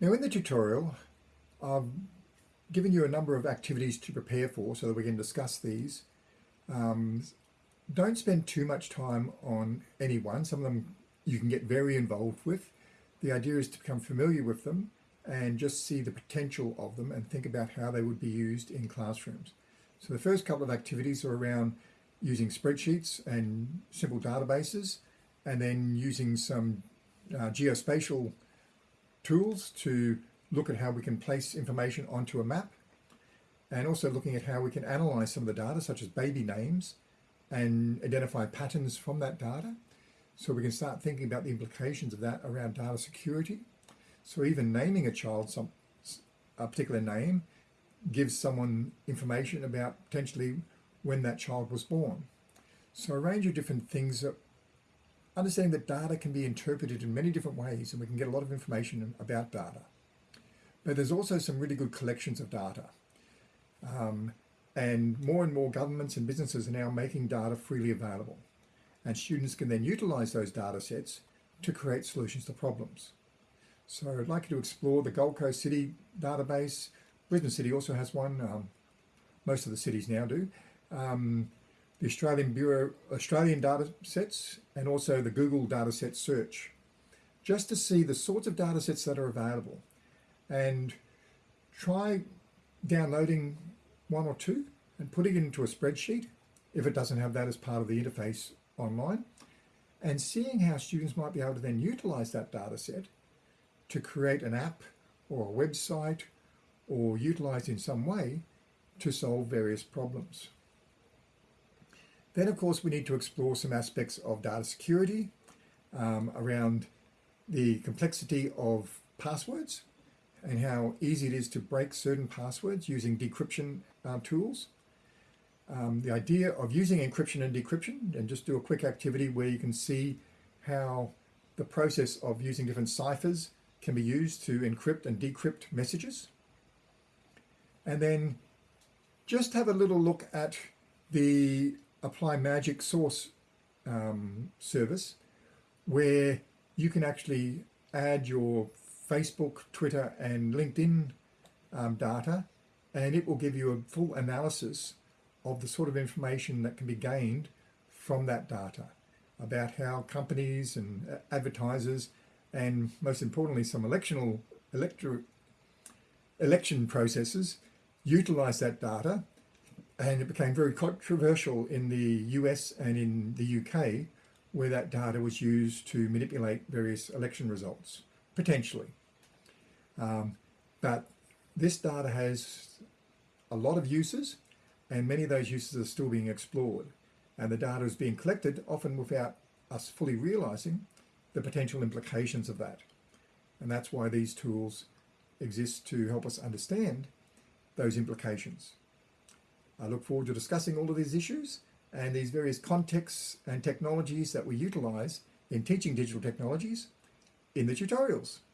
Now in the tutorial, I've given you a number of activities to prepare for so that we can discuss these. Um, don't spend too much time on any one. Some of them you can get very involved with. The idea is to become familiar with them and just see the potential of them and think about how they would be used in classrooms. So the first couple of activities are around using spreadsheets and simple databases and then using some uh, geospatial tools to look at how we can place information onto a map and also looking at how we can analyze some of the data such as baby names and identify patterns from that data. So we can start thinking about the implications of that around data security. So even naming a child some a particular name gives someone information about potentially when that child was born. So a range of different things that understanding that data can be interpreted in many different ways and we can get a lot of information about data. But there's also some really good collections of data. Um, and more and more governments and businesses are now making data freely available. And students can then utilize those data sets to create solutions to problems. So I'd like you to explore the Gold Coast City database. Brisbane City also has one. Um, most of the cities now do. Um, the Australian Bureau Australian data sets and also the Google dataset search just to see the sorts of data sets that are available and try downloading one or two and putting it into a spreadsheet if it doesn't have that as part of the interface online and seeing how students might be able to then utilize that data set to create an app or a website or utilize in some way to solve various problems. Then, of course, we need to explore some aspects of data security um, around the complexity of passwords and how easy it is to break certain passwords using decryption uh, tools. Um, the idea of using encryption and decryption, and just do a quick activity where you can see how the process of using different ciphers can be used to encrypt and decrypt messages. And then just have a little look at the Apply Magic Sauce um, service where you can actually add your Facebook, Twitter and LinkedIn um, data and it will give you a full analysis of the sort of information that can be gained from that data about how companies and uh, advertisers and most importantly some electro, election processes utilize that data and it became very controversial in the US and in the UK where that data was used to manipulate various election results, potentially. Um, but this data has a lot of uses and many of those uses are still being explored and the data is being collected often without us fully realizing the potential implications of that. And that's why these tools exist to help us understand those implications. I look forward to discussing all of these issues and these various contexts and technologies that we utilize in teaching digital technologies in the tutorials.